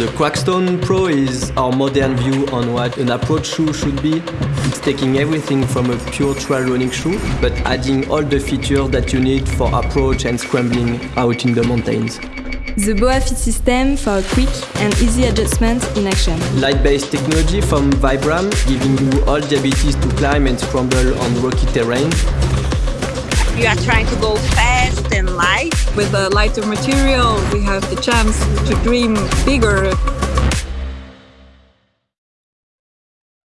The Crackstone Pro is our modern view on what an approach shoe should be. It's taking everything from a pure trail running shoe, but adding all the features that you need for approach and scrambling out in the mountains. The BOA Fit system for a quick and easy adjustment in action. Litebase technology from Vibram, giving you all the abilities to climb and scramble on rocky terrain. You are trying to go fast and light. With a lighter material, we have the chance to dream bigger